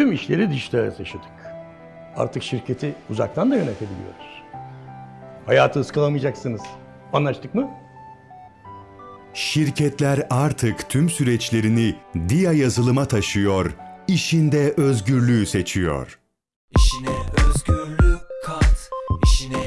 Tüm işleri dijitale taşıdık. Artık şirketi uzaktan da yönetebiliyoruz. Hayatı ıskalamayacaksınız. Anlaştık mı? Şirketler artık tüm süreçlerini DIA yazılıma taşıyor, işinde özgürlüğü seçiyor. İşine özgürlük kat, işine